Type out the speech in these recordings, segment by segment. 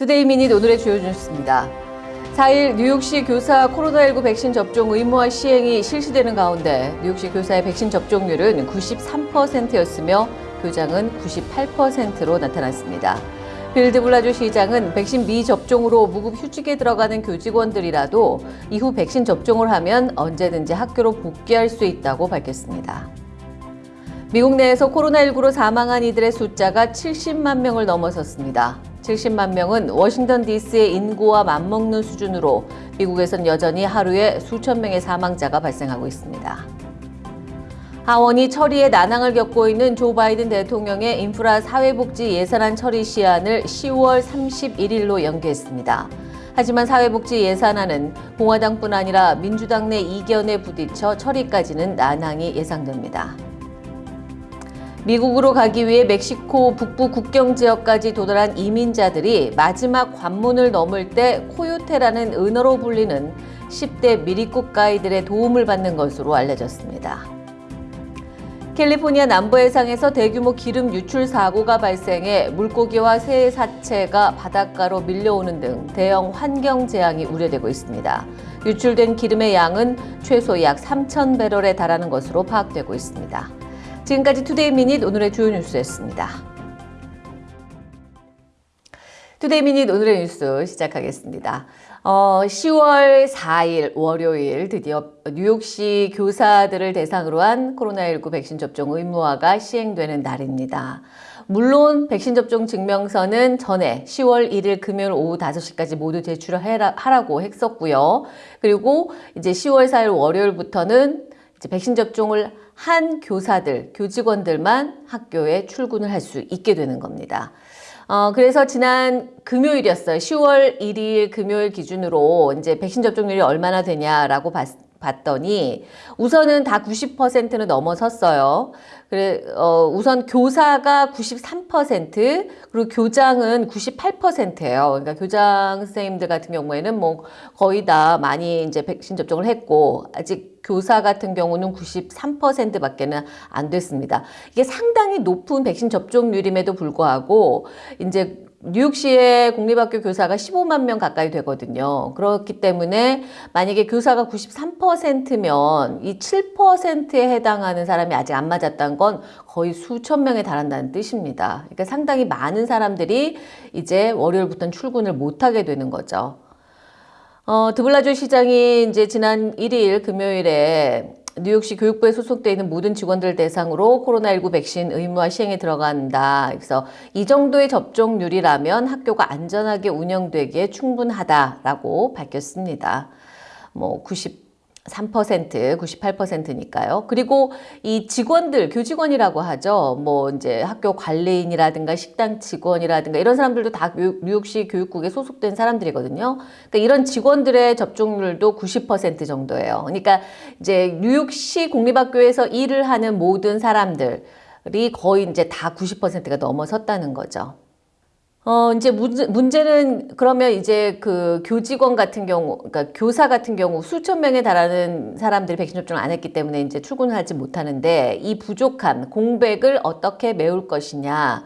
투데이 미닛 오늘의 주요 뉴스입니다. 4일 뉴욕시 교사 코로나19 백신 접종 의무화 시행이 실시되는 가운데 뉴욕시 교사의 백신 접종률은 93%였으며 교장은 98%로 나타났습니다. 빌 드 블라지오 시장은 백신 미접종으로 무급 휴직에 들어가는 교직원들이라도 이후 백신 접종을 하면 언제든지 학교로 복귀할 수 있다고 밝혔습니다. 미국 내에서 코로나19로 사망한 이들의 숫자가 70만 명을 넘어섰습니다. 70만 명은 워싱턴 DC의 인구와 맞먹는 수준으로 미국에선 여전히 하루에 수천 명의 사망자가 발생하고 있습니다. 하원이 처리에 난항을 겪고 있는 조 바이든 대통령의 인프라 사회복지 예산안 처리 시한을 10월 31일로 연기했습니다. 하지만 사회복지 예산안은 공화당뿐 아니라 민주당 내 이견에 부딪혀 처리까지는 난항이 예상됩니다. 미국으로 가기 위해 멕시코 북부 국경 지역까지 도달한 이민자들이 마지막 관문을 넘을 때 코요테라는 은어로 불리는 10대 미리국 가이들의 도움을 받는 것으로 알려졌습니다. 캘리포니아 남부 해상에서 대규모 기름 유출 사고가 발생해 물고기와 새 사체가 바닷가로 밀려오는 등 대형 환경 재앙이 우려되고 있습니다. 유출된 기름의 양은 최소 약 3천 배럴에 달하는 것으로 파악되고 있습니다. 지금까지 투데이 미닛 오늘의 주요 뉴스였습니다. 투데이 미닛 오늘의 뉴스 시작하겠습니다. 어, 10월 4일 월요일 드디어 뉴욕시 교사들을 대상으로 한 코로나19 백신 접종 의무화가 시행되는 날입니다. 물론 백신 접종 증명서는 전에 10월 1일 금요일 오후 5시까지 모두 제출하라고 했었고요. 그리고 이제 10월 4일 월요일부터는 이제 백신 접종을 한 교사들, 교직원들만 학교에 출근을 할 수 있게 되는 겁니다. 어, 그래서 지난 금요일이었어요. 10월 1일 금요일 기준으로 이제 백신 접종률이 얼마나 되냐라고 봤, 봤더니 우선은 다 90%는 넘어섰어요. 그래 어, 우선 교사가 93% 그리고 교장은 98%예요. 그러니까 교장 선생님들 같은 경우에는 뭐 거의 다 많이 이제 백신 접종을 했고 아직 교사 같은 경우는 93%밖에는 안 됐습니다. 이게 상당히 높은 백신 접종률임에도 불구하고 이제 뉴욕시의 공립학교 교사가 15만 명 가까이 되거든요. 그렇기 때문에 만약에 교사가 93%면 이 7%에 해당하는 사람이 아직 안 맞았다는 건 거의 수천 명에 달한다는 뜻입니다. 그러니까 상당히 많은 사람들이 이제 월요일부터는 출근을 못하게 되는 거죠. 어, 드블라주 시장이 이제 지난 1일 금요일에 뉴욕시 교육부에 소속되어 있는 모든 직원들 대상으로 코로나19 백신 의무화 시행에 들어간다. 그래서 이 정도의 접종률이라면 학교가 안전하게 운영되기에 충분하다라고 밝혔습니다. 뭐 93%, 98%니까요. 그리고 이 직원들, 교직원이라고 하죠. 뭐 이제 학교 관리인이라든가 식당 직원이라든가 이런 사람들도 다 뉴욕시 교육국에 소속된 사람들이거든요. 그러니까 이런 직원들의 접종률도 90% 정도예요. 그러니까 이제 뉴욕시 공립학교에서 일을 하는 모든 사람들이 거의 이제 다 90%가 넘어섰다는 거죠. 어, 이제 문제, 문제 는 그러면 이제 그 교직원 같은 경우, 그러니까 교사 같은 경우 수천 명에 달하는 사람들이 백신 접종을 안 했기 때문에 이제 출근을 하지 못하는데 이 부족한 공백을 어떻게 메울 것이냐.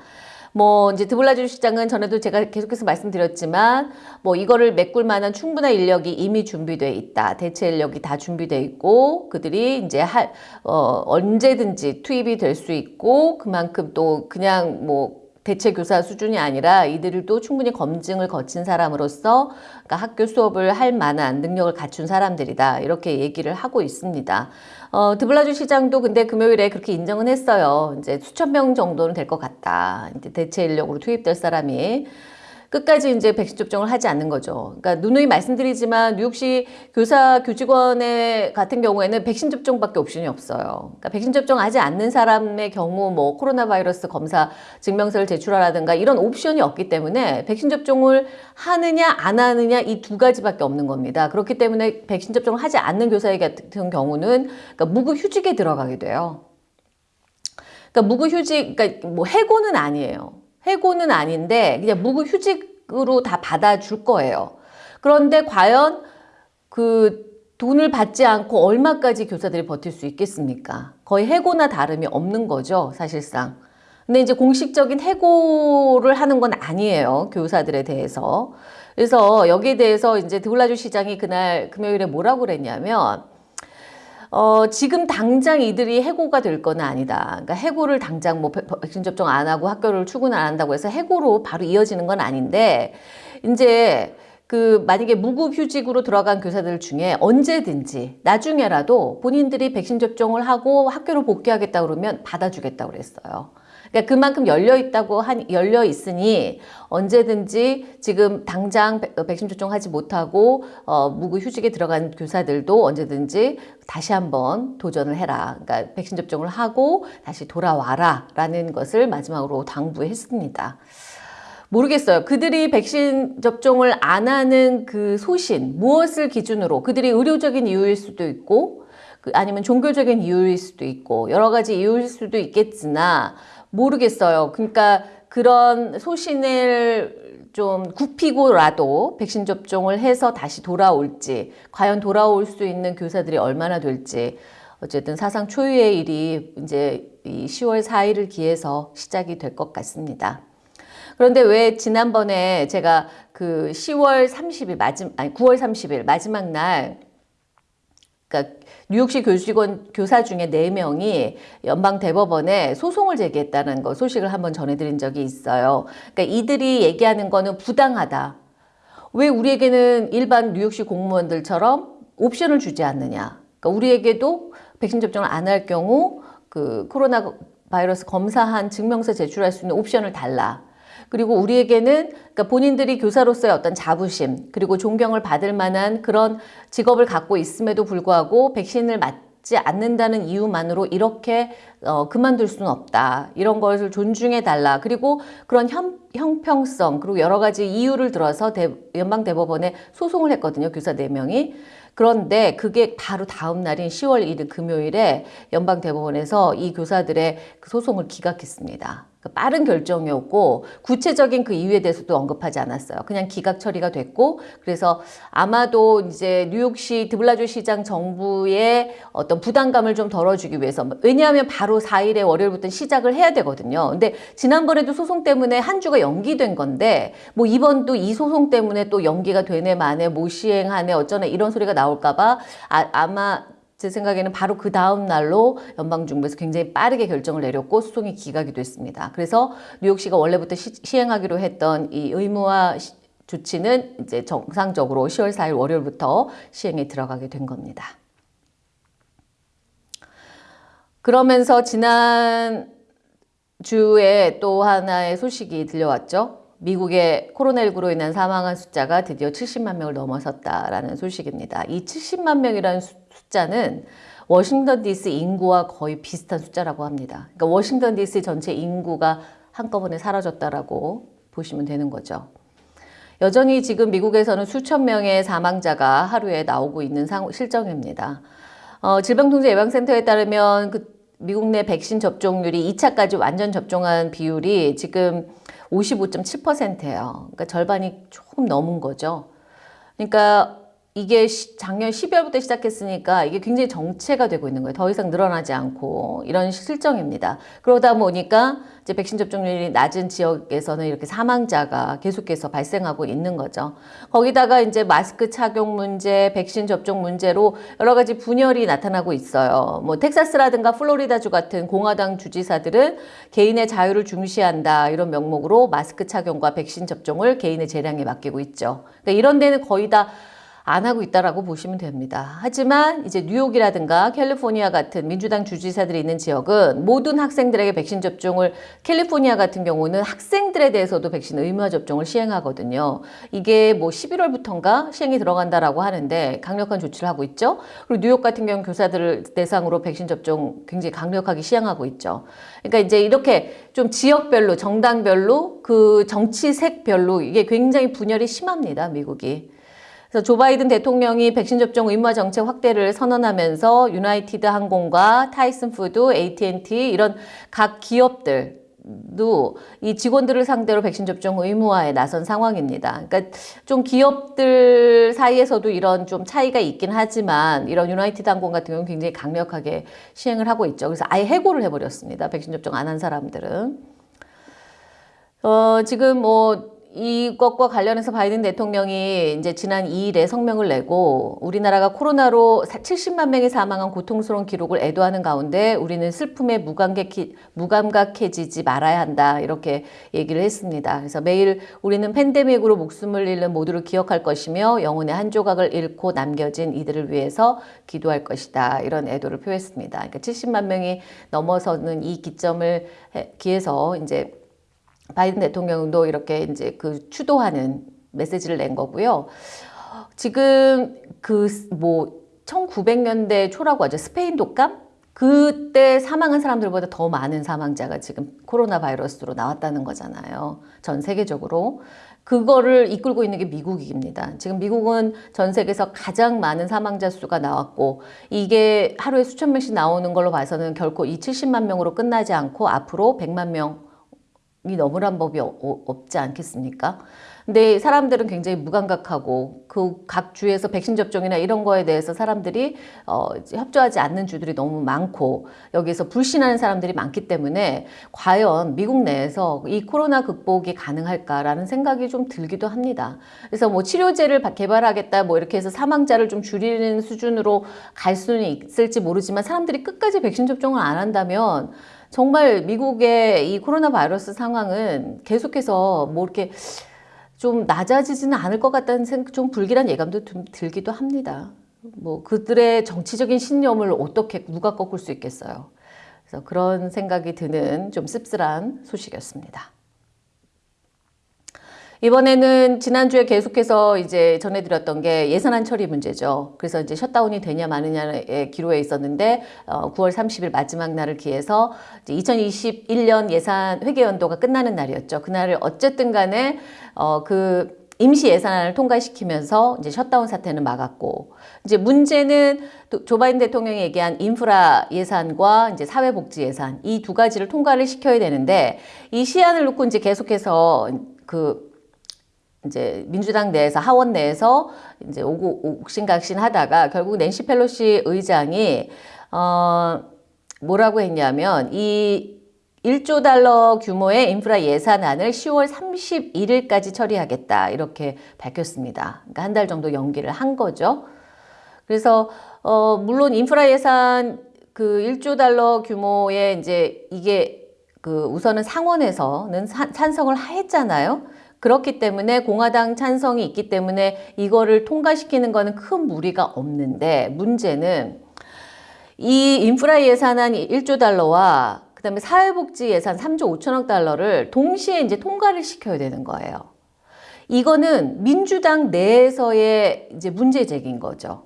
뭐 이제 드블라주 시장은 전에도 제가 계속해서 말씀드렸지만 뭐 이거를 메꿀 만한 충분한 인력이 이미 준비돼 있다. 대체 인력이 다 준비돼 있고 그들이 이제 할 어, 언제든지 투입이 될 수 있고 그만큼 또 그냥 뭐 대체 교사 수준이 아니라 이들도 충분히 검증을 거친 사람으로서 그러니까 학교 수업을 할 만한 능력을 갖춘 사람들이다 이렇게 얘기를 하고 있습니다. 어, 드블라주 시장도 근데 금요일에 그렇게 인정은 했어요. 이제 수천 명 정도는 될 것 같다. 이제 대체 인력으로 투입될 사람이 끝까지 이제 백신 접종을 하지 않는 거죠. 그러니까 누누이 말씀드리지만 뉴욕시 교사 교직원의 같은 경우에는 백신 접종밖에 옵션이 없어요. 그러니까 백신 접종하지 않는 사람의 경우 뭐 코로나 바이러스 검사 증명서를 제출하라든가 이런 옵션이 없기 때문에 백신 접종을 하느냐 안 하느냐 이 두 가지밖에 없는 겁니다. 그렇기 때문에 백신 접종을 하지 않는 교사 같은 경우는 그러니까 무급 휴직에 들어가게 돼요. 그러니까 무급 휴직, 그러니까 뭐 해고는 아니에요. 해고는 아닌데 그냥 무급 휴직으로 다 받아줄 거예요. 그런데 과연 그 돈을 받지 않고 얼마까지 교사들이 버틸 수 있겠습니까? 거의 해고나 다름이 없는 거죠, 사실상. 근데 이제 공식적인 해고를 하는 건 아니에요. 교사들에 대해서. 그래서 여기에 대해서 이제 드블라주 시장이 그날 금요일에 뭐라고 그랬냐면 어, 지금 당장 이들이 해고가 될 건 아니다. 그러니까 해고를 당장 뭐 백- 백신 접종 안 하고 학교를 출근 안 한다고 해서 해고로 바로 이어지는 건 아닌데 이제 그 만약에 무급휴직으로 들어간 교사들 중에 언제든지 나중에라도 본인들이 백신 접종을 하고 학교로 복귀하겠다 그러면 받아주겠다고 그랬어요. 그러니까 그만큼 열려 있다고 한 열려 있으니 언제든지 지금 당장 백- 어, 백신 접종하지 못하고 어, 무급 휴직에 들어간 교사들도 언제든지 다시 한번 도전을 해라. 그러니까 백신 접종을 하고 다시 돌아와라 라는 것을 마지막으로 당부했습니다. 모르겠어요. 그들이 백신 접종을 안 하는 그 소신, 무엇을 기준으로 그들이 의료적인 이유일 수도 있고, 그 아니면 종교적인 이유일 수도 있고, 여러 가지 이유일 수도 있겠으나, 모르겠어요. 그러니까 그런 소신을 좀 굽히고라도 백신 접종을 해서 다시 돌아올지, 과연 돌아올 수 있는 교사들이 얼마나 될지, 어쨌든 사상 초유의 일이 이제 이 10월 4일을 기해서 시작이 될 것 같습니다. 그런데 왜 지난번에 제가 그 10월 30일 마지막 아니 9월 30일 마지막 날 그러니까 뉴욕시 교직원 교사 중에 4명이 연방 대법원에 소송을 제기했다는 거 소식을 한번 전해드린 적이 있어요. 그러니까 이들이 얘기하는 거는 부당하다. 왜 우리에게는 일반 뉴욕시 공무원들처럼 옵션을 주지 않느냐. 그러니까 우리에게도 백신 접종을 안 할 경우 그 코로나 바이러스 검사한 증명서 제출할 수 있는 옵션을 달라. 그리고 우리에게는 그러니까 본인들이 교사로서의 어떤 자부심 그리고 존경을 받을 만한 그런 직업을 갖고 있음에도 불구하고 백신을 맞지 않는다는 이유만으로 이렇게 어, 그만둘 수는 없다. 이런 것을 존중해 달라. 그리고 그런 형, 형평성 그리고 여러 가지 이유를 들어서 대, 연방 대법원에 소송을 했거든요. 교사 4명이. 그런데 그게 바로 다음 날인 10월 1일 금요일에 연방 대법원에서 이 교사들의 그 소송을 기각했습니다. 그 빠른 결정이었고 구체적인 그 이유에 대해서도 언급하지 않았어요. 그냥 기각 처리가 됐고 그래서 아마도 이제 뉴욕시 드블라주 시장 정부의 어떤 부담감을 좀 덜어주기 위해서 왜냐하면 바로 4일에 월요일부터 시작을 해야 되거든요. 근데 지난번에도 소송 때문에 한 주가 연기된 건데 뭐 이번도 이 소송 때문에 또 연기가 되네 마네 못 시행하네 어쩌네 이런 소리가 나올까봐 아, 아마 제 생각에는 바로 그 다음 날로 연방정부에서 굉장히 빠르게 결정을 내렸고 소송이 기각이 됐습니다. 그래서 뉴욕시가 원래부터 시, 시행하기로 했던 이 의무화 시, 조치는 이제 정상적으로 10월 4일 월요일부터 시행에 들어가게 된 겁니다. 그러면서 지난 주에 또 하나의 소식이 들려왔죠. 미국의 코로나19로 인한 사망한 숫자가 드디어 70만 명을 넘어섰다라는 소식입니다. 이 70만 명이라는 숫자 는 워싱턴 DC 인구와 거의 비슷한 숫자라고 합니다. 그러니까 워싱턴 DC 전체 인구가 한꺼번에 사라졌다라고 보시면 되는 거죠. 여전히 지금 미국에서는 수천 명의 사망자가 하루에 나오고 있는 상, 실정입니다. 어, 질병통제예방센터에 따르면 그 미국 내 백신 접종률이 2차까지 완전 접종한 비율이 지금 55.7%예요. 그러니까 절반이 조금 넘은 거죠. 그러니까 이게 작년 12월부터 시작했으니까 이게 굉장히 정체가 되고 있는 거예요. 더 이상 늘어나지 않고 이런 실정입니다. 그러다 보니까 이제 백신 접종률이 낮은 지역에서는 이렇게 사망자가 계속해서 발생하고 있는 거죠. 거기다가 이제 마스크 착용 문제, 백신 접종 문제로 여러 가지 분열이 나타나고 있어요. 뭐 텍사스라든가 플로리다주 같은 공화당 주지사들은 개인의 자유를 중시한다 이런 명목으로 마스크 착용과 백신 접종을 개인의 재량에 맡기고 있죠. 그러니까 이런 데는 거의 다 안 하고 있다라고 보시면 됩니다. 하지만 이제 뉴욕이라든가 캘리포니아 같은 민주당 주지사들이 있는 지역은 모든 학생들에게 백신 접종을 캘리포니아 같은 경우는 학생들에 대해서도 백신 의무화 접종을 시행하거든요. 이게 뭐 11월부터인가 시행이 들어간다라고 하는데 강력한 조치를 하고 있죠. 그리고 뉴욕 같은 경우 교사들을 대상으로 백신 접종 굉장히 강력하게 시행하고 있죠. 그러니까 이제 이렇게 좀 지역별로 정당별로 그 정치색별로 이게 굉장히 분열이 심합니다. 미국이. 그래서 조 바이든 대통령이 백신 접종 의무화 정책 확대를 선언하면서 유나이티드 항공과 타이슨 푸드, AT&T 이런 각 기업들 이 직원들을 상대로 백신 접종 의무화에 나선 상황입니다. 그러니까 좀 기업들 사이에서도 이런 좀 차이가 있긴 하지만 이런 유나이티드 항공 같은 경우는 굉장히 강력하게 시행을 하고 있죠. 그래서 아예 해고를 해버렸습니다. 백신 접종 안 한 사람들은. 어, 지금 뭐 이것과 관련해서 바이든 대통령이 이제 지난 2일에 성명을 내고 우리나라가 코로나로 70만 명이 사망한 고통스러운 기록을 애도하는 가운데 우리는 슬픔에 무감각해, 무감각해지지 말아야 한다 이렇게 얘기를 했습니다. 그래서 매일 우리는 팬데믹으로 목숨을 잃는 모두를 기억할 것이며 영혼의 한 조각을 잃고 남겨진 이들을 위해서 기도할 것이다 이런 애도를 표했습니다. 그러니까 70만 명이 넘어서는 이 기점을 기해서 이제 바이든 대통령도 이렇게 이제 그 추도하는 메시지를 낸 거고요. 지금 그 뭐 1900년대 초라고 하죠. 스페인 독감? 그때 사망한 사람들보다 더 많은 사망자가 지금 코로나 바이러스로 나왔다는 거잖아요. 전 세계적으로. 그거를 이끌고 있는 게 미국입니다. 지금 미국은 전 세계에서 가장 많은 사망자 수가 나왔고 이게 하루에 수천 명씩 나오는 걸로 봐서는 결코 이 70만 명으로 끝나지 않고 앞으로 100만 명 이 넘으란 법이 어, 없지 않겠습니까? 근데 사람들은 굉장히 무감각하고 그 각 주에서 백신 접종이나 이런 거에 대해서 사람들이 어, 협조하지 않는 주들이 너무 많고 여기서 불신하는 사람들이 많기 때문에 과연 미국 내에서 이 코로나 극복이 가능할까라는 생각이 좀 들기도 합니다. 그래서 뭐 치료제를 개발하겠다 뭐 이렇게 해서 사망자를 좀 줄이는 수준으로 갈 수는 있을지 모르지만 사람들이 끝까지 백신 접종을 안 한다면 정말 미국의 이 코로나 바이러스 상황은 계속해서 뭐 이렇게 좀 낮아지지는 않을 것 같다는 생각, 좀 불길한 예감도 좀 들기도 합니다. 뭐 그들의 정치적인 신념을 어떻게 누가 꺾을 수 있겠어요. 그래서 그런 생각이 드는 좀 씁쓸한 소식이었습니다. 이번에는 지난주에 계속해서 이제 전해드렸던 게 예산안 처리 문제죠. 그래서 이제 셧다운이 되냐 마느냐의 기로에 있었는데 어, 9월 30일 마지막 날을 기해서 2021년 예산 회계 연도가 끝나는 날이었죠. 그날을 어쨌든 간에 어, 그 임시 예산안을 통과시키면서 이제 셧다운 사태는 막았고 이제 문제는 조 바이든 대통령이 얘기한 인프라 예산과 이제 사회복지 예산 이 두 가지를 통과를 시켜야 되는데 이 시안을 놓고 이제 계속해서 그 이제 민주당 내에서 하원 내에서 이제 오고 옥신각신 하다가 결국 낸시 펠로시 의장이 어 뭐라고 했냐면 이 1조 달러 규모의 인프라 예산안을 10월 31일까지 처리하겠다 이렇게 밝혔습니다. 그러니까 한 달 정도 연기를 한 거죠. 그래서 어 물론 인프라 예산 그 1조 달러 규모의 이제 이게 그 우선은 상원에서는 찬성을 했잖아요. 그렇기 때문에 공화당 찬성이 있기 때문에 이거를 통과시키는 거는 큰 무리가 없는데 문제는 이 인프라 예산안 1조 달러와 그 다음에 사회복지 예산 3조 5천억 달러를 동시에 이제 통과를 시켜야 되는 거예요. 이거는 민주당 내에서의 이제 문제 제기인 거죠.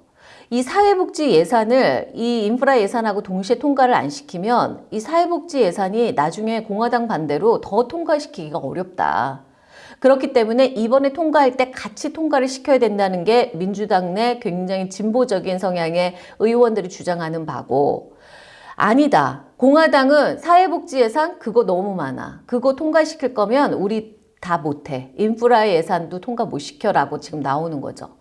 이 사회복지 예산을 이 인프라 예산하고 동시에 통과를 안 시키면 이 사회복지 예산이 나중에 공화당 반대로 더 통과시키기가 어렵다. 그렇기 때문에 이번에 통과할 때 같이 통과를 시켜야 된다는 게 민주당 내 굉장히 진보적인 성향의 의원들이 주장하는 바고 아니다. 공화당은 사회복지 예산 그거 너무 많아. 그거 통과시킬 거면 우리 다 못해. 인프라 예산도 통과 못 시켜라고 지금 나오는 거죠.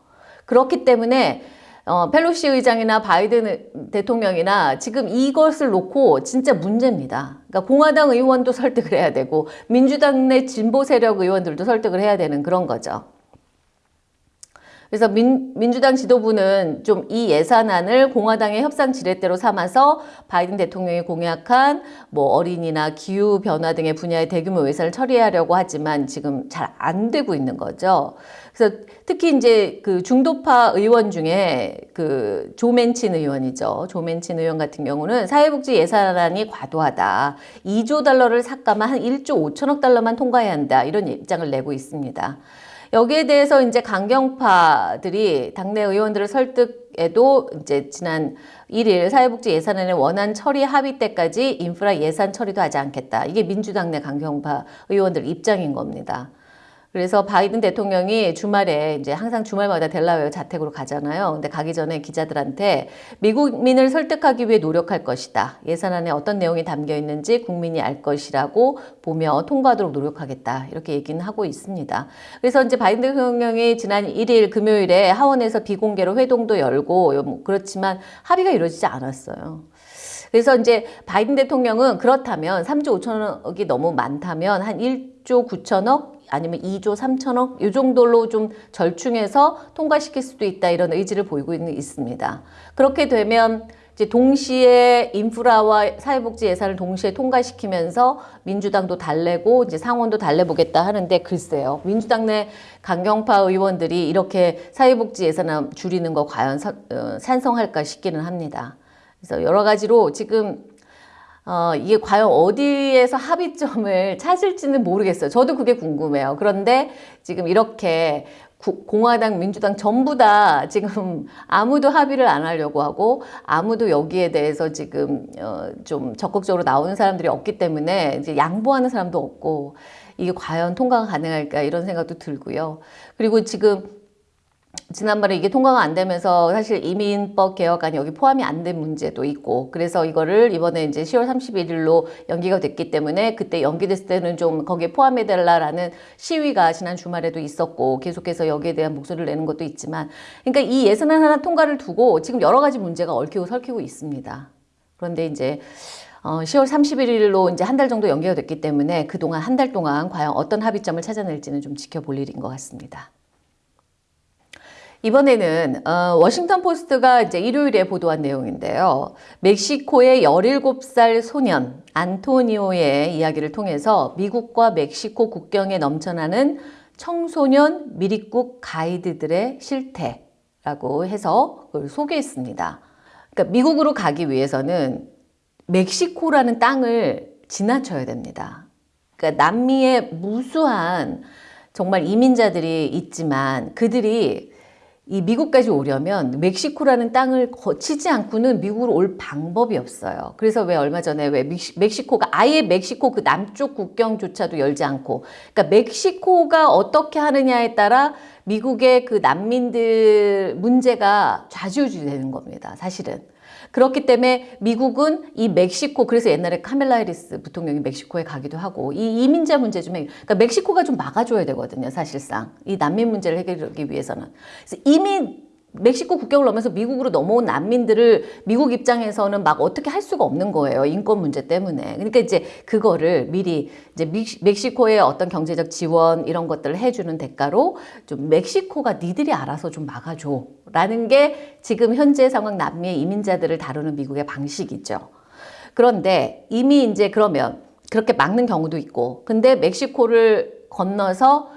그렇기 때문에 어, 펠로시 의장이나 바이든 대통령이나 지금 이것을 놓고 진짜 문제입니다. 그러니까 공화당 의원도 설득을 해야 되고 민주당 내 진보 세력 의원들도 설득을 해야 되는 그런 거죠. 그래서 민, 민주당 지도부는 좀 이 예산안을 공화당의 협상 지렛대로 삼아서 바이든 대통령이 공약한 뭐 어린이나 기후 변화 등의 분야의 대규모 예산을 처리하려고 하지만 지금 잘 안 되고 있는 거죠. 그래서 특히 이제 그 중도파 의원 중에 그 조맨친 의원이죠. 조맨친 의원 같은 경우는 사회복지 예산안이 과도하다. 2조 달러를 삭감한 한 1조 5천억 달러만 통과해야 한다. 이런 입장을 내고 있습니다. 여기에 대해서 이제 강경파들이 당내 의원들을 설득에도 이제 지난 1일 사회복지 예산안의 원안 처리 합의 때까지 인프라 예산 처리도 하지 않겠다. 이게 민주당 내 강경파 의원들 입장인 겁니다. 그래서 바이든 대통령이 주말에 이제 항상 주말마다 델라웨어 자택으로 가잖아요. 근데 가기 전에 기자들한테 미국민을 설득하기 위해 노력할 것이다. 예산안에 어떤 내용이 담겨 있는지 국민이 알 것이라고 보며 통과하도록 노력하겠다. 이렇게 얘기는 하고 있습니다. 그래서 이제 바이든 대통령이 지난 1일 금요일에 하원에서 비공개로 회동도 열고 뭐 그렇지만 합의가 이루어지지 않았어요. 그래서 이제 바이든 대통령은 그렇다면 3조 5천억이 너무 많다면 한 1, 1조 9천억 아니면 2조 3천억 이 정도로 좀 절충해서 통과시킬 수도 있다 이런 의지를 보이고 있습니다. 그렇게 되면 이제 동시에 인프라와 사회복지 예산을 동시에 통과시키면서 민주당도 달래고 이제 상원도 달래보겠다 하는데 글쎄요. 민주당 내 강경파 의원들이 이렇게 사회복지 예산을 줄이는 거 과연 사, 어, 찬성할까 싶기는 합니다. 그래서 여러 가지로 지금 어, 이게 과연 어디에서 합의점을 찾을지는 모르겠어요. 저도 그게 궁금해요. 그런데 지금 이렇게 구, 공화당, 민주당 전부 다 지금 아무도 합의를 안 하려고 하고 아무도 여기에 대해서 지금 어, 좀 적극적으로 나오는 사람들이 없기 때문에 이제 양보하는 사람도 없고 이게 과연 통과가 가능할까 이런 생각도 들고요. 그리고 지금 지난번에 이게 통과가 안 되면서 사실 이민법 개혁안이 여기 포함이 안 된 문제도 있고 그래서 이거를 이번에 이제 10월 31일로 연기가 됐기 때문에 그때 연기됐을 때는 좀 거기에 포함해 달라라는 시위가 지난 주말에도 있었고 계속해서 여기에 대한 목소리를 내는 것도 있지만 그러니까 이 예산안 하나 통과를 두고 지금 여러 가지 문제가 얽히고 설키고 있습니다. 그런데 이제 어, 10월 31일로 이제 한 달 정도 연기가 됐기 때문에 그동안 한 달 동안 과연 어떤 합의점을 찾아낼지는 좀 지켜볼 일인 것 같습니다. 이번에는 어, 워싱턴 포스트가 이제 일요일에 보도한 내용인데요. 멕시코의 17살 소년 안토니오의 이야기를 통해서 미국과 멕시코 국경에 넘쳐나는 청소년 미립국 가이드들의 실태라고 해서 그걸 소개했습니다. 그러니까 미국으로 가기 위해서는 멕시코라는 땅을 지나쳐야 됩니다. 그러니까 남미에 무수한 정말 이민자들이 있지만 그들이 이 미국까지 오려면 멕시코라는 땅을 거치지 않고는 미국으로 올 방법이 없어요. 그래서 왜 얼마 전에 왜 멕시코가 아예 멕시코 그 남쪽 국경조차도 열지 않고 그러니까 멕시코가 어떻게 하느냐에 따라 미국의 그 난민들 문제가 좌지우지 되는 겁니다. 사실은. 그렇기 때문에 미국은 이 멕시코 그래서 옛날에 카멜라 해리스 부통령이 멕시코에 가기도 하고 이 이민자 문제 좀 그러니까 멕시코가 좀 막아줘야 되거든요 사실상. 이 난민 문제를 해결하기 위해서는. 그래서 이미 멕시코 국경을 넘어서 미국으로 넘어온 난민들을 미국 입장에서는 막 어떻게 할 수가 없는 거예요. 인권 문제 때문에. 그러니까 이제 그거를 미리 이제 멕시코의 어떤 경제적 지원 이런 것들을 해주는 대가로 좀 멕시코가 니들이 알아서 좀 막아줘. 라는 게 지금 현재 상황 남미의 이민자들을 다루는 미국의 방식이죠. 그런데 이미 이제 그러면 그렇게 막는 경우도 있고 근데 멕시코를 건너서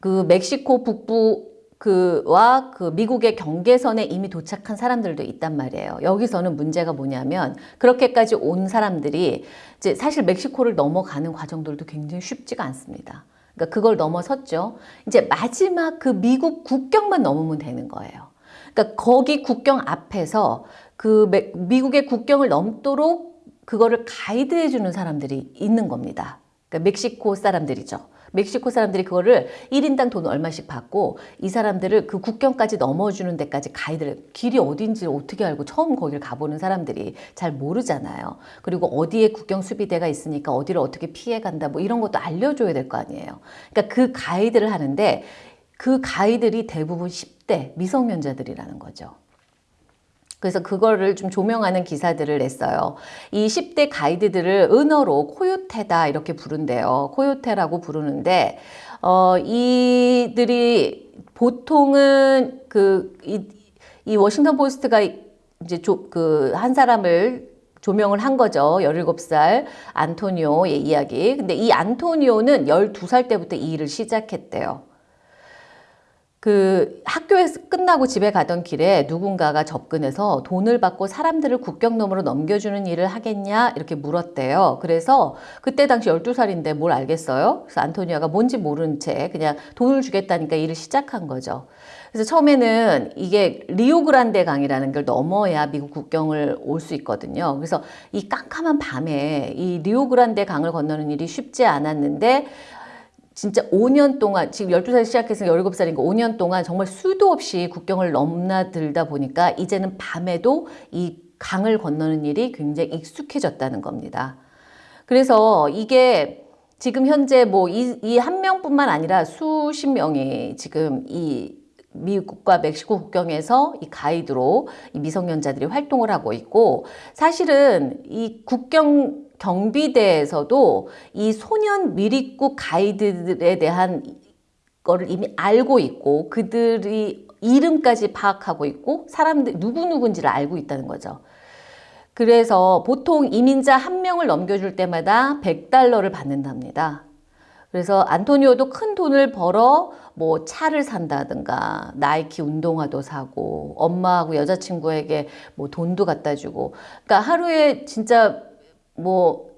그 멕시코 북부 그와 그 미국의 경계선에 이미 도착한 사람들도 있단 말이에요. 여기서는 문제가 뭐냐면 그렇게까지 온 사람들이 이제 사실 멕시코를 넘어가는 과정들도 굉장히 쉽지가 않습니다. 그러니까 그걸 넘어섰죠. 이제 마지막 그 미국 국경만 넘으면 되는 거예요. 그러니까 거기 국경 앞에서 그 미국의 국경을 넘도록 그거를 가이드해 주는 사람들이 있는 겁니다. 그러니까 멕시코 사람들이죠. 멕시코 사람들이 그거를 1인당 돈 얼마씩 받고 이 사람들을 그 국경까지 넘어주는 데까지 가이드를 길이 어딘지 어떻게 알고 처음 거기를 가보는 사람들이 잘 모르잖아요. 그리고 어디에 국경 수비대가 있으니까 어디를 어떻게 피해 간다 뭐 이런 것도 알려줘야 될 거 아니에요. 그러니까 그 가이드를 하는데 그 가이들이 대부분 10대 미성년자들이라는 거죠. 그래서 그거를 좀 조명하는 기사들을 냈어요. 이 10대 가이드들을 은어로 코요테다 이렇게 부른대요. 코요테라고 부르는데 어, 이들이 보통은 그 이, 이 워싱턴 포스트가 이제 그 한 사람을 조명을 한 거죠. 17살 안토니오의 이야기. 근데 이 안토니오는 12살 때부터 이 일을 시작했대요. 그 학교에서 끝나고 집에 가던 길에 누군가가 접근해서 돈을 받고 사람들을 국경 너머로 넘겨주는 일을 하겠냐 이렇게 물었대요. 그래서 그때 당시 12살인데 뭘 알겠어요? 그래서 안토니아가 뭔지 모르는 채 그냥 돈을 주겠다니까 일을 시작한 거죠. 그래서 처음에는 이게 리오그란데 강이라는 걸 넘어야 미국 국경을 올 수 있거든요. 그래서 이 깜깜한 밤에 이 리오그란데 강을 건너는 일이 쉽지 않았는데 진짜 5년 동안 지금 12살 시작해서 17살이니까 5년 동안 정말 수도 없이 국경을 넘나들다 보니까 이제는 밤에도 이 강을 건너는 일이 굉장히 익숙해졌다는 겁니다. 그래서 이게 지금 현재 뭐 이 한 명뿐만 아니라 수십 명이 지금 이 미국과 멕시코 국경에서 이 가이드로 이 미성년자들이 활동을 하고 있고 사실은 이 국경 경비대에서도 이 소년 미립국 가이드들에 대한 거를 이미 알고 있고 그들이 이름까지 파악하고 있고 사람들 누구누구인지를 알고 있다는 거죠. 그래서 보통 이민자 한 명을 넘겨줄 때마다 100달러를 받는답니다. 그래서 안토니오도 큰 돈을 벌어 뭐 차를 산다든가 나이키 운동화도 사고 엄마하고 여자친구에게 뭐 돈도 갖다 주고 그러니까 하루에 진짜 뭐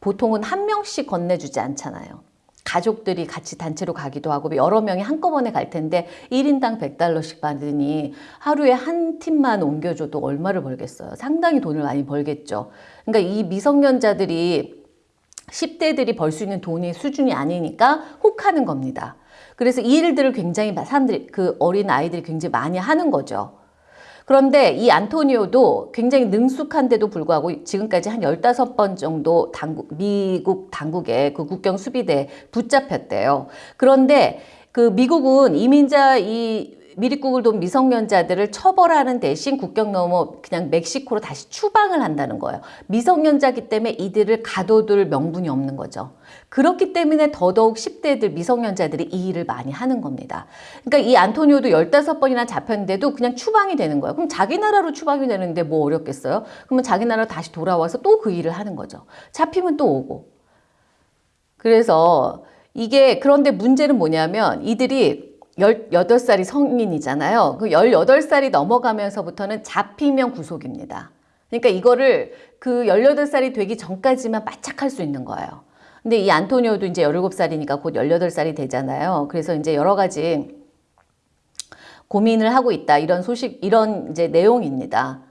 보통은 한 명씩 건네주지 않잖아요. 가족들이 같이 단체로 가기도 하고 여러 명이 한꺼번에 갈 텐데 1인당 100달러씩 받으니 하루에 한 팀만 옮겨줘도 얼마를 벌겠어요. 상당히 돈을 많이 벌겠죠. 그러니까 이 미성년자들이 10대들이 벌 수 있는 돈이 수준이 아니니까 혹하는 겁니다. 그래서 이 일들을 굉장히 사람들이 그 어린 아이들이 굉장히 많이 하는 거죠. 그런데 이 안토니오도 굉장히 능숙한데도 불구하고 지금까지 한 15번 정도 당국, 미국 당국의 그 국경 수비대에 붙잡혔대요. 그런데 그 미국은 이민자 이 미립국을 돈 미성년자들을 처벌하는 대신 국경 넘어 그냥 멕시코로 다시 추방을 한다는 거예요. 미성년자기 때문에 이들을 가둬둘 명분이 없는 거죠. 그렇기 때문에 더더욱 10대들 미성년자들이 이 일을 많이 하는 겁니다. 그러니까 이 안토니오도 15번이나 잡혔는데도 그냥 추방이 되는 거예요. 그럼 자기 나라로 추방이 되는데 뭐 어렵겠어요? 그러면 자기 나라 다시 돌아와서 또 그 일을 하는 거죠. 잡히면 또 오고. 그래서 이게 그런데 문제는 뭐냐면 이들이 18살이 성인이잖아요. 그 18살이 넘어가면서부터는 잡히면 구속입니다. 그러니까 이거를 그 18살이 되기 전까지만 바짝할 수 있는 거예요. 근데 이 안토니오도 이제 17살이니까 곧 18살이 되잖아요. 그래서 이제 여러 가지 고민을 하고 있다. 이런 소식, 이런 이제 내용입니다.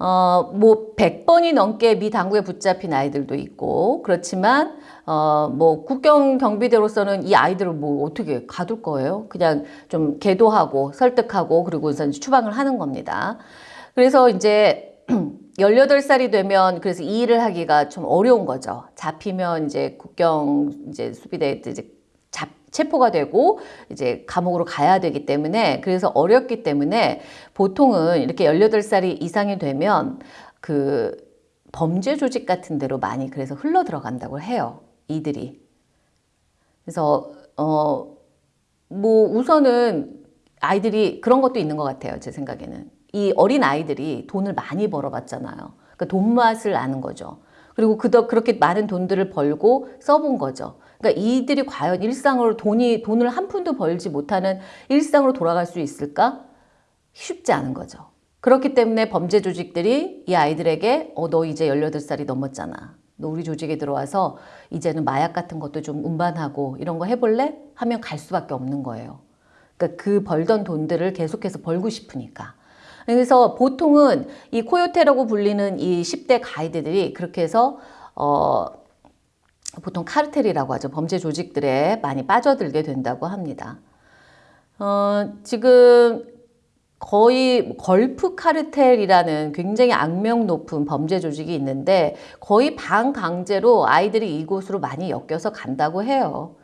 어, 뭐 100번이 넘게 미 당국에 붙잡힌 아이들도 있고 그렇지만 어, 뭐 국경 경비대로서는 이 아이들을 뭐 어떻게 가둘 거예요? 그냥 좀 계도하고 설득하고 그리고 서 추방을 하는 겁니다. 그래서 이제 18살이 되면 그래서 이 일을 하기가 좀 어려운 거죠. 잡히면 이제 국경 이제 수비대 이제 잡 체포가 되고 이제 감옥으로 가야 되기 때문에 그래서 어렵기 때문에 보통은 이렇게 18살이 이상이 되면 그 범죄 조직 같은 데로 많이 그래서 흘러 들어간다고 해요. 이들이. 그래서 어 뭐 우선은 아이들이 그런 것도 있는 것 같아요. 제 생각에는. 이 어린 아이들이 돈을 많이 벌어봤잖아요. 그러니까 돈 맛을 아는 거죠. 그리고 그더 그렇게 많은 돈들을 벌고 써본 거죠. 그러니까 이들이 과연 일상으로 돈이 돈을 한 푼도 벌지 못하는 일상으로 돌아갈 수 있을까? 쉽지 않은 거죠. 그렇기 때문에 범죄 조직들이 이 아이들에게 어 너 이제 18살이 넘었잖아. 너 우리 조직에 들어와서 이제는 마약 같은 것도 좀 운반하고 이런 거 해볼래? 하면 갈 수밖에 없는 거예요. 그러니까 그 벌던 돈들을 계속해서 벌고 싶으니까. 그래서 보통은 이 코요테라고 불리는 이 10대 가이드들이 그렇게 해서 어 보통 카르텔이라고 하죠. 범죄 조직들에 많이 빠져들게 된다고 합니다. 어, 지금 거의 걸프 카르텔이라는 굉장히 악명 높은 범죄 조직이 있는데 거의 반강제로 아이들이 이곳으로 많이 엮여서 간다고 해요.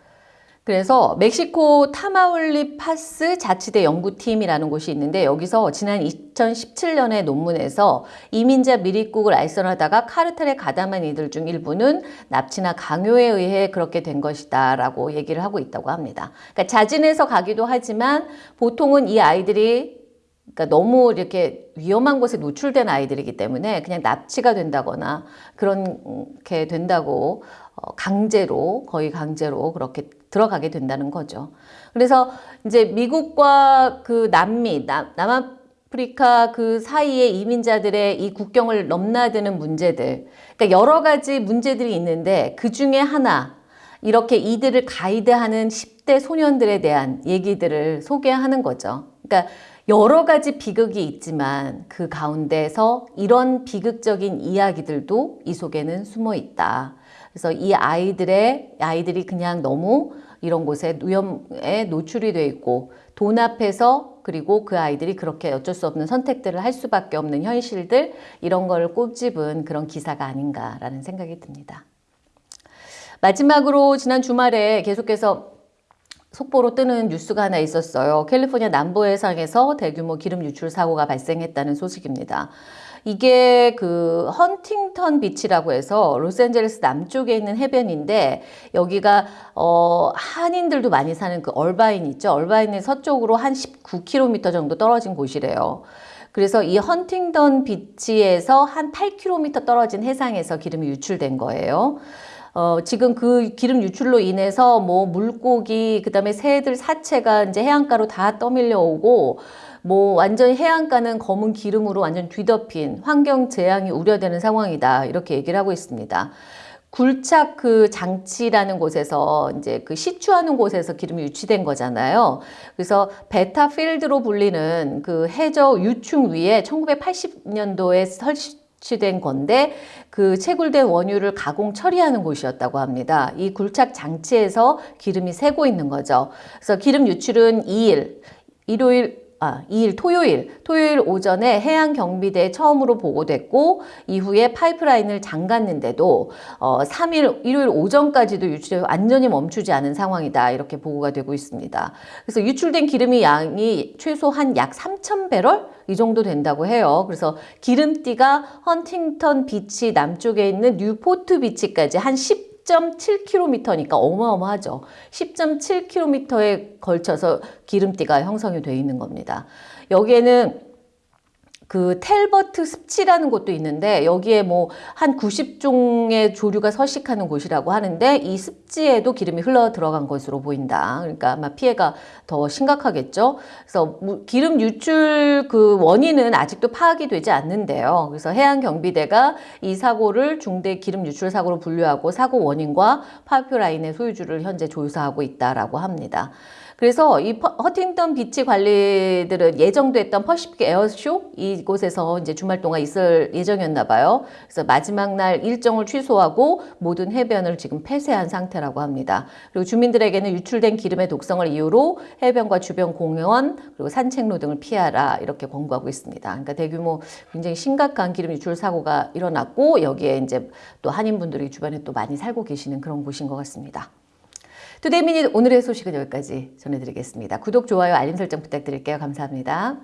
그래서 멕시코 타마울리파스 자치대 연구팀이라는 곳이 있는데 여기서 지난 2017년의 논문에서 이민자 미립국을 알선하다가 카르텔에 가담한 이들 중 일부는 납치나 강요에 의해 그렇게 된 것이다 라고 얘기를 하고 있다고 합니다. 그러니까 자진해서 가기도 하지만 보통은 이 아이들이 그러니까 너무 이렇게 위험한 곳에 노출된 아이들이기 때문에 그냥 납치가 된다거나 그렇게 된다고 어, 강제로 거의 강제로 그렇게 들어가게 된다는 거죠. 그래서 이제 미국과 그 남미, 남, 남아프리카 그 사이에 이민자들의 이 국경을 넘나드는 문제들, 그러니까 여러 가지 문제들이 있는데 그 중에 하나, 이렇게 이들을 가이드하는 10대 소년들에 대한 얘기들을 소개하는 거죠. 그러니까 여러 가지 비극이 있지만 그 가운데서 이런 비극적인 이야기들도 이 속에는 숨어 있다. 그래서 이 아이들의 아이들이 그냥 너무 이런 곳에 위험에 노출이 돼 있고 돈 앞에서 그리고 그 아이들이 그렇게 어쩔 수 없는 선택들을 할 수밖에 없는 현실들 이런 거를 꼬집은 그런 기사가 아닌가라는 생각이 듭니다. 마지막으로 지난 주말에 계속해서 속보로 뜨는 뉴스가 하나 있었어요. 캘리포니아 남부 해상에서 대규모 기름 유출 사고가 발생했다는 소식입니다. 이게 그 헌팅턴 비치라고 해서 로스앤젤레스 남쪽에 있는 해변인데 여기가 어 한인들도 많이 사는 그 얼바인 있죠. 얼바인의 서쪽으로 한 19km 정도 떨어진 곳이래요. 그래서 이 헌팅턴 비치에서 한 8km 떨어진 해상에서 기름이 유출된 거예요. 어, 지금 그 기름 유출로 인해서 뭐 물고기, 그 다음에 새들 사체가 이제 해안가로 다 떠밀려 오고, 뭐 완전 해안가는 검은 기름으로 완전 뒤덮인 환경 재앙이 우려되는 상황이다. 이렇게 얘기를 하고 있습니다. 굴착 그 장치라는 곳에서 이제 그 시추하는 곳에서 기름이 유치된 거잖아요. 그래서 베타 필드로 불리는 그 해저 유충 위에 1980년도에 설치 된 건데 그 채굴된 원유를 가공 처리하는 곳이었다고 합니다. 이 굴착 장치에서 기름이 새고 있는 거죠. 그래서 기름 유출은 2일, 일요일 아, 2일 토요일, 토요일 오전에 해양 경비대에 처음으로 보고됐고 이후에 파이프라인을 잠갔는데도 어, 3일 일요일 오전까지도 유출이 완전히 멈추지 않은 상황이다. 이렇게 보고가 되고 있습니다. 그래서 유출된 기름의 양이 최소 한 약 3,000배럴 이 정도 된다고 해요. 그래서 기름띠가 헌팅턴 비치 남쪽에 있는 뉴포트 비치까지 한 10. 10.7km니까 어마어마하죠. 10.7km에 걸쳐서 기름띠가 형성이 되어 있는 겁니다. 여기에는 그 탤버트 습지라는 곳도 있는데 여기에 뭐 한 90종의 조류가 서식하는 곳이라고 하는데 이 습지에도 기름이 흘러 들어간 것으로 보인다. 그러니까 아마 피해가 더 심각하겠죠. 그래서 기름 유출 그 원인은 아직도 파악이 되지 않는데요. 그래서 해양 경비대가 이 사고를 중대 기름 유출 사고로 분류하고 사고 원인과 파이프라인의 소유주를 현재 조사하고 있다라고 합니다. 그래서 이 헌팅턴 비치 관리들은 예정됐던 퍼시픽 에어쇼 이곳에서 이제 주말 동안 있을 예정이었나 봐요. 그래서 마지막 날 일정을 취소하고 모든 해변을 지금 폐쇄한 상태라고 합니다. 그리고 주민들에게는 유출된 기름의 독성을 이유로 해변과 주변 공원 그리고 산책로 등을 피하라 이렇게 권고하고 있습니다. 그러니까 대규모 굉장히 심각한 기름 유출 사고가 일어났고 여기에 이제 또 한인분들이 주변에 또 많이 살고 계시는 그런 곳인 것 같습니다. 투데이 미닛 오늘의 소식은 여기까지 전해드리겠습니다. 구독, 좋아요, 알림 설정 부탁드릴게요. 감사합니다.